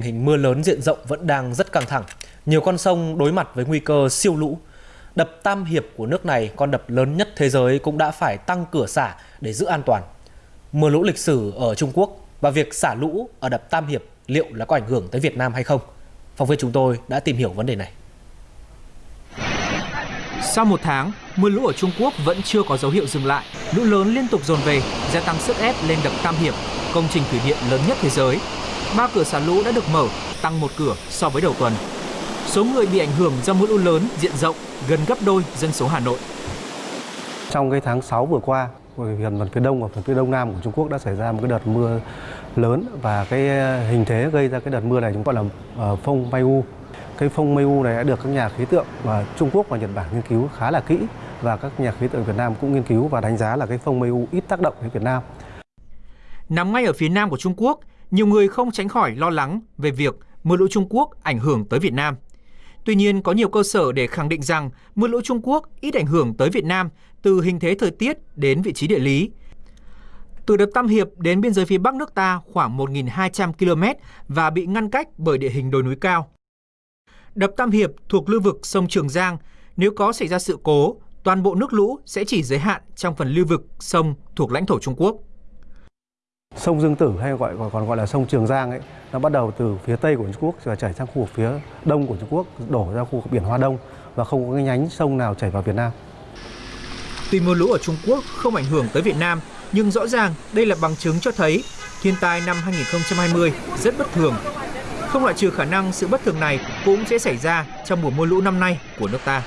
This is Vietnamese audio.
Hình mưa lớn diện rộng vẫn đang rất căng thẳng. Nhiều con sông đối mặt với nguy cơ siêu lũ. Đập Tam Hiệp của nước này, con đập lớn nhất thế giới cũng đã phải tăng cửa xả để giữ an toàn. Mưa lũ lịch sử ở Trung Quốc và việc xả lũ ở đập Tam Hiệp liệu là có ảnh hưởng tới Việt Nam hay không? Phóng viên chúng tôi đã tìm hiểu vấn đề này. Sau một tháng, mưa lũ ở Trung Quốc vẫn chưa có dấu hiệu dừng lại. Lũ lớn liên tục dồn về, gia tăng sức ép lên đập Tam Hiệp, công trình thủy điện lớn nhất thế giới. Ba cửa xả lũ đã được mở, tăng một cửa so với đầu tuần. Số người bị ảnh hưởng do mưa lũ lớn diện rộng gần gấp đôi dân số Hà Nội. Trong cái tháng 6 vừa qua, gần phần phía đông và phần phía đông nam của Trung Quốc đã xảy ra một cái đợt mưa lớn và cái hình thế gây ra cái đợt mưa này chúng gọi là ờ, phong Mai U. Cái phong Mai U này đã được các nhà khí tượng và Trung Quốc và Nhật Bản nghiên cứu khá là kỹ và các nhà khí tượng Việt Nam cũng nghiên cứu và đánh giá là cái phong Mai U ít tác động đến Việt Nam. Nằm ngay ở phía nam của Trung Quốc, nhiều người không tránh khỏi lo lắng về việc mưa lũ Trung Quốc ảnh hưởng tới Việt Nam. Tuy nhiên, có nhiều cơ sở để khẳng định rằng mưa lũ Trung Quốc ít ảnh hưởng tới Việt Nam từ hình thế thời tiết đến vị trí địa lý. Từ đập Tam Hiệp đến biên giới phía Bắc nước ta khoảng 1.200 km và bị ngăn cách bởi địa hình đồi núi cao. Đập Tam Hiệp thuộc lưu vực sông Trường Giang, nếu có xảy ra sự cố, toàn bộ nước lũ sẽ chỉ giới hạn trong phần lưu vực sông thuộc lãnh thổ Trung Quốc. Sông Dương Tử hay gọi còn gọi là sông Trường Giang ấy, nó bắt đầu từ phía tây của Trung Quốc và chảy sang khu vực phía đông của Trung Quốc, đổ ra khu vực biển Hoa Đông và không có cái nhánh sông nào chảy vào Việt Nam. Tuy mưa lũ ở Trung Quốc không ảnh hưởng tới Việt Nam, nhưng rõ ràng đây là bằng chứng cho thấy thiên tai năm 2020 rất bất thường. Không loại trừ khả năng sự bất thường này cũng sẽ xảy ra trong mùa mưa lũ năm nay của nước ta.